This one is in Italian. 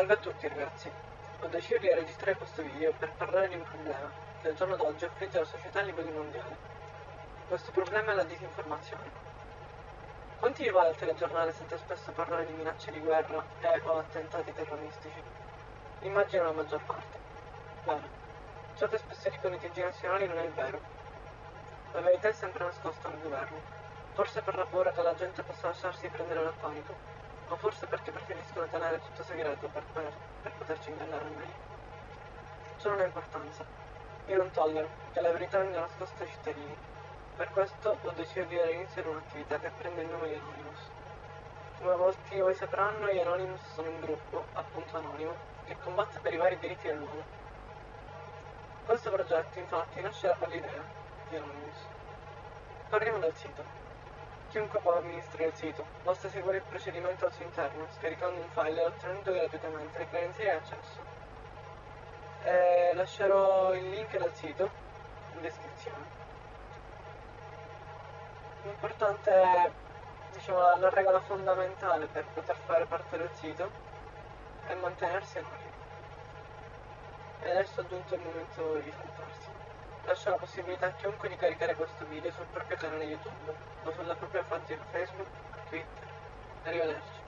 Salve a tutti ragazzi, ho deciso di registrare questo video per parlare di un problema che al giorno d'oggi affligge la società a livello mondiale. Questo problema è la disinformazione. Quanti di voi al telegiornale sente spesso parlare di minacce di guerra e o attentati terroristici? Immagino la maggior parte. Bene, ciò che spesso dicono i TG nazionali non è vero. La verità è sempre nascosta al governo, forse per la paura che la gente possa lasciarsi prendere dal panico, o forse perché preferiscono tenere tutto segreto per, per, per poterci ingannare meglio. Ciò non ha importanza. Io non tollero che la verità venga nascosta ai cittadini. Per questo ho deciso di dare inizio ad un'attività che prende il nome di Anonymous. Come molti di voi sapranno, gli Anonymous sono un gruppo, appunto anonimo, che combatte per i vari diritti dell'uomo. Questo progetto infatti nasce da quell'idea di Anonymous. Parliamo del sito. Chiunque può amministrare il sito, basta seguire il procedimento al suo interno, scaricando un file e ottenendo gratuitamente le credenziali di accesso. E lascerò il link del sito in descrizione. L'importante è, diciamo, la, la regola fondamentale per poter fare parte del sito è mantenersi anonimi. E adesso è giunto il momento di salutarsi. Lascio la possibilità a chiunque di caricare questo video sul proprio canale YouTube o sulla propria pagina Facebook, Twitter. Arrivederci.